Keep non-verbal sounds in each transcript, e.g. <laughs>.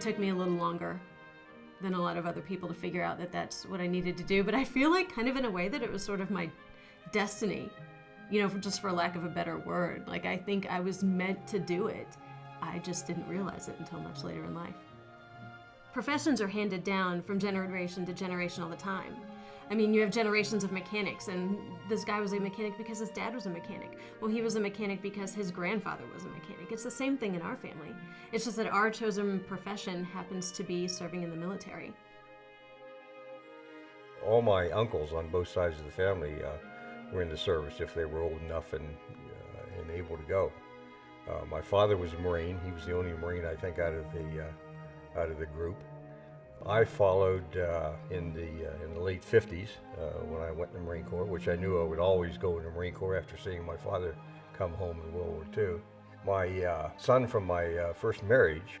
It took me a little longer than a lot of other people to figure out that that's what I needed to do, but I feel like kind of in a way that it was sort of my destiny, you know, for, just for lack of a better word. Like I think I was meant to do it. I just didn't realize it until much later in life. Professions are handed down from generation to generation all the time. I mean, you have generations of mechanics, and this guy was a mechanic because his dad was a mechanic. Well, he was a mechanic because his grandfather was a mechanic. It's the same thing in our family. It's just that our chosen profession happens to be serving in the military. All my uncles on both sides of the family uh, were in the service if they were old enough and, uh, and able to go. Uh, my father was a Marine. He was the only Marine, I think, out of the, uh, out of the group. I followed uh, in the uh, in the late 50s uh, when I went in the Marine Corps, which I knew I would always go in the Marine Corps after seeing my father come home in World War II. My uh, son from my uh, first marriage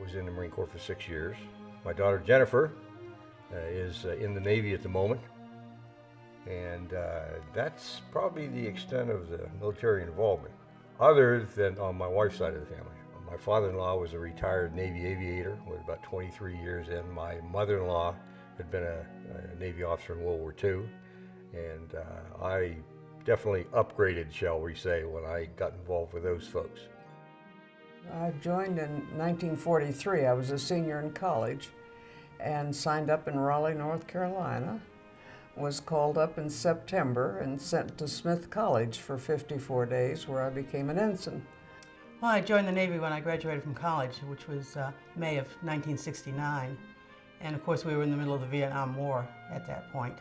was in the Marine Corps for six years. My daughter Jennifer is in the Navy at the moment, and that's probably the extent of the military involvement, other than on my wife's side of the family. My father-in-law was a retired Navy aviator, was about 23 years in. My mother-in-law had been a, a, Navy officer in World War II, and uh, I definitely upgraded, shall we say, when I got involved with those folks. I joined in 1943. I was a senior in college and signed up in Raleigh, North Carolina. Was called up in September and sent to Smith College for 54 days where I became an ensign. Well, I joined the Navy when I graduated from college, which was uh, May of 1969. And of course, we were in the middle of the Vietnam War at that point.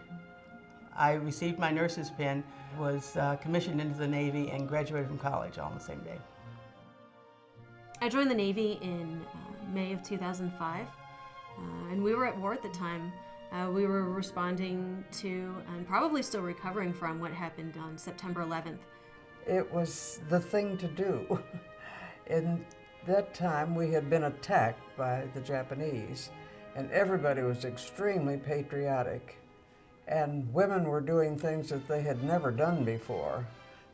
I received my nurse's pin, was uh, commissioned into the Navy, and graduated from college all on the same day. I joined the Navy in uh, May of 2005, uh, and we were at war at the time. Uh, we were responding to, and probably still recovering from, what happened on September 11th. It was the thing to do. <laughs> In that time, we had been attacked by the Japanese, and everybody was extremely patriotic. And women were doing things that they had never done before.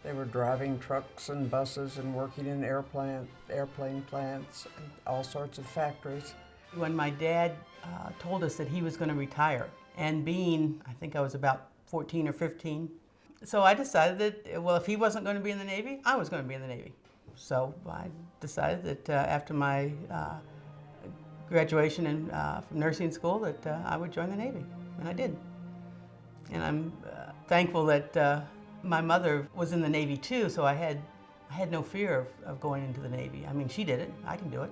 They were driving trucks and buses and working in airplane, airplane plants and all sorts of factories. When my dad uh, told us that he was going to retire, and being, I think I was about 14 or 15, so I decided that, well, if he wasn't going to be in the Navy, I was going to be in the Navy. So I decided that uh, after my uh, graduation in, uh, from nursing school that uh, I would join the Navy, and I did. And I'm uh, thankful that uh, my mother was in the Navy too, so I had, I had no fear of, of going into the Navy. I mean, she did it, I can do it.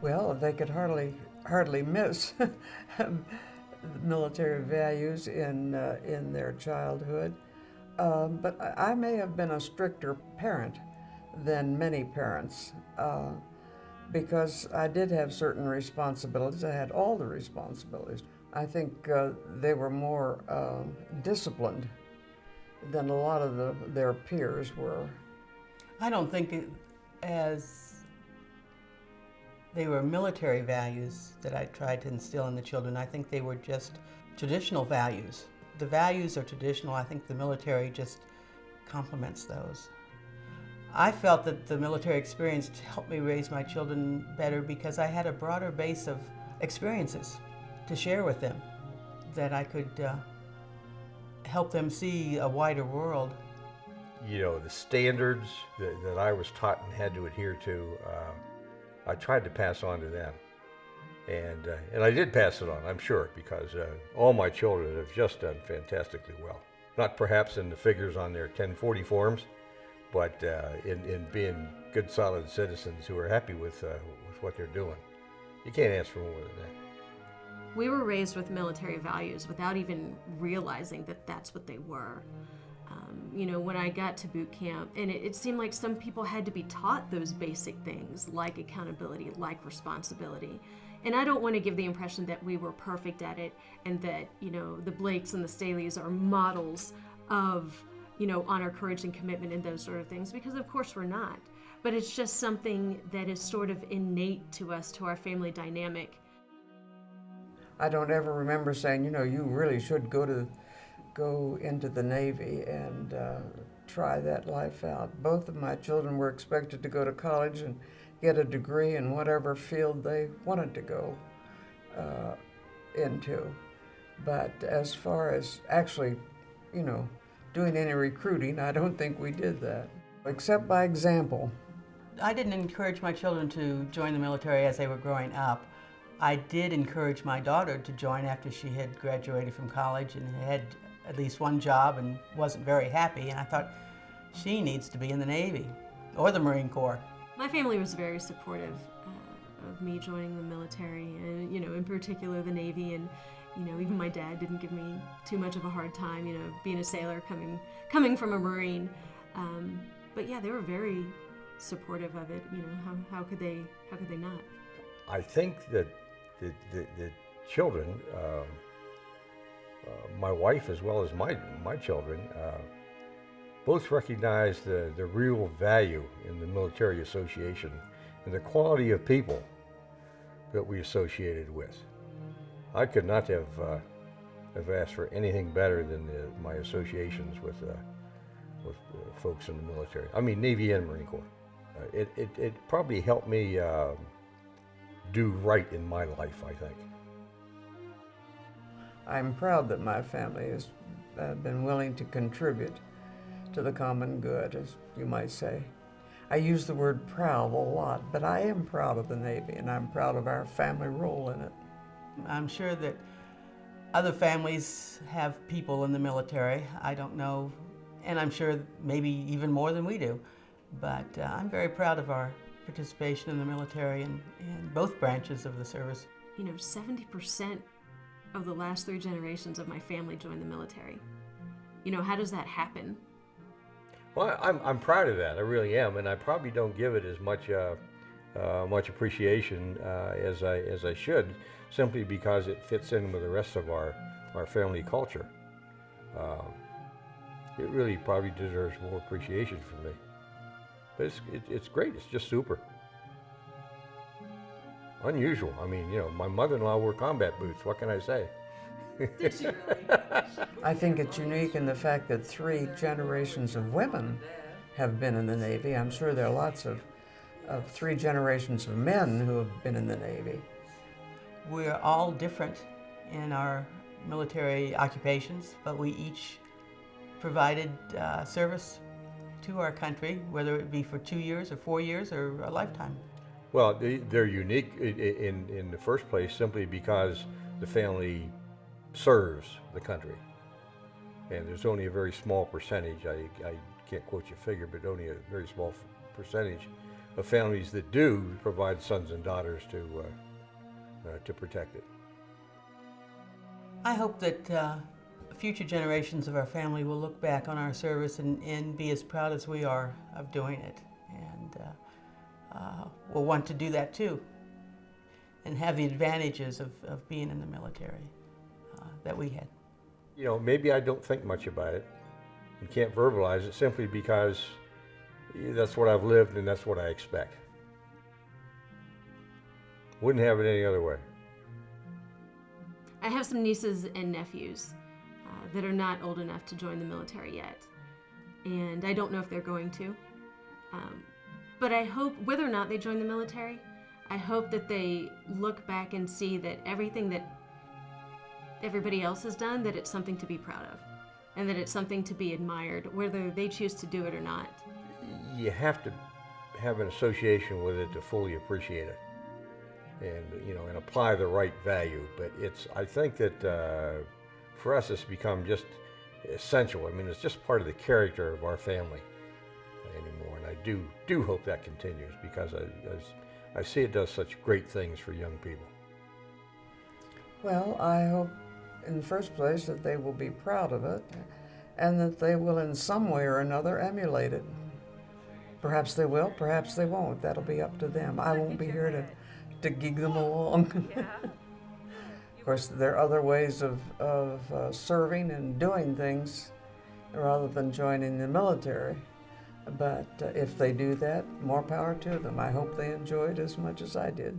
Well, they could hardly, hardly miss <laughs> military values in, in their childhood. Um, but I, may have been a stricter parent than many parents uh, because I did have certain responsibilities. I had all the responsibilities. I think uh, they were more uh, disciplined than a lot of the, their peers were. I don't think it, as they were military values that I tried to instill in the children. I think they were just traditional values the values are traditional. I think the military just complements those. I felt that the military experience helped me raise my children better because I had a broader base of experiences to share with them that I could uh, help them see a wider world. You know, the standards that, that I was taught and had to adhere to, uh, I tried to pass on to them. And, uh, and I did pass it on, I'm sure, because uh, all my children have just done fantastically well. Not perhaps in the figures on their 1040 forms, but uh, in, in being good, solid citizens who are happy with, uh, with what they're doing. You can't ask for more than that. We were raised with military values without even realizing that that's what they were. Um, you know, when I got to boot camp, and it, it, seemed like some people had to be taught those basic things like accountability, like responsibility. And I don't want to give the impression that we were perfect at it and that, you know, the Blakes and the Staleys are models of, you know, honor, courage, and commitment and those sort of things, because of course we're not. But it's just something that is sort of innate to us, to our family dynamic. I don't ever remember saying, you know, you really should go to go into the Navy and uh, try that life out. Both of my children were expected to go to college and get a degree in whatever field they wanted to go uh, into. But as far as actually, you know, doing any recruiting, I don't think we did that, except by example. I didn't encourage my children to join the military as they were growing up. I did encourage my daughter to join after she had graduated from college and had at least one job and wasn't very happy. And I thought, she needs to be in the Navy or the Marine Corps. My family was very supportive uh, of me joining the military, and you know, in particular the Navy. And you know, even my dad didn't give me too much of a hard time. You know, being a sailor coming coming from a Marine. Um, but yeah, they were very supportive of it. You know, how, how could they how could they not? I think that the, the, the children, um, uh, my wife as well as my, my children, uh, both recognize the, the real value in the military association and the quality of people that we associated with. I could not have, uh, have asked for anything better than the, my associations with, uh, with uh, folks in the military. I mean, Navy and Marine Corps. Uh, it, it, it probably helped me um do right in my life, I think. I'm proud that my family has uh, been willing to contribute to the common good, as you might say. I use the word proud a lot, but I am proud of the Navy and I'm proud of our family role in it. I'm sure that other families have people in the military. I don't know, and I'm sure maybe even more than we do. But uh, I'm very proud of our participation in the military and in both branches of the service. You know, 70% of the last three generations of my family joined the military. You know, how does that happen? Well, I'm, I'm proud of that. I really am, and I probably don't give it as much uh, uh, much appreciation uh, as I as I should, simply because it fits in with the rest of our our family culture. Um, it really probably deserves more appreciation from me. But it's it, it's great. It's just super. Unusual. I mean, you know, my mother-in-law wore combat boots. What can I say? <laughs> I think it's unique in the fact that three generations of women have been in the Navy. I'm sure there are lots of, of three generations of men who have been in the Navy. We're all different in our military occupations, but we each provided uh, service to our country, whether it be for two years or four years or a lifetime. Well, they, they're unique in, in the first place simply because the family serves the country. And there's only a very small percentage, I, I can't quote you a figure, but only a very small percentage of families that do provide sons and daughters to, uh, uh, to protect it. I hope that uh, future generations of our family will look back on our service and, and be as proud as we are of doing it. And uh, will want to do that too and have the advantages of, of being in the military uh, that we had. You know, maybe I don't think much about it and can't verbalize it simply because that's what I've lived and that's what I expect. Wouldn't have it any other way. I have some nieces and nephews uh, that are not old enough to join the military yet. And I don't know if they're going to. Um, but I hope, whether or not they join the military, I hope that they look back and see that everything that everybody else has done, that it's something to be proud of. And that it's something to be admired, whether they choose to do it or not. you have to have an association with it to fully appreciate it and you know and apply the right value but it's i think that uh, for us it's become just essential i mean it's just part of the character of our family do do hope that continues because i, I, I see it does such great things for young people Well, I hope in the first place that they will be proud of it and that they will in some way or another emulate it. Perhaps they will, perhaps they won't. That'll be up to them. I won't be here to, to gig them along. <laughs> of course, there are other ways of, of uh, serving and doing things rather than joining the military. But uh, if they do that, more power to them. I hope they enjoy it as much as I did.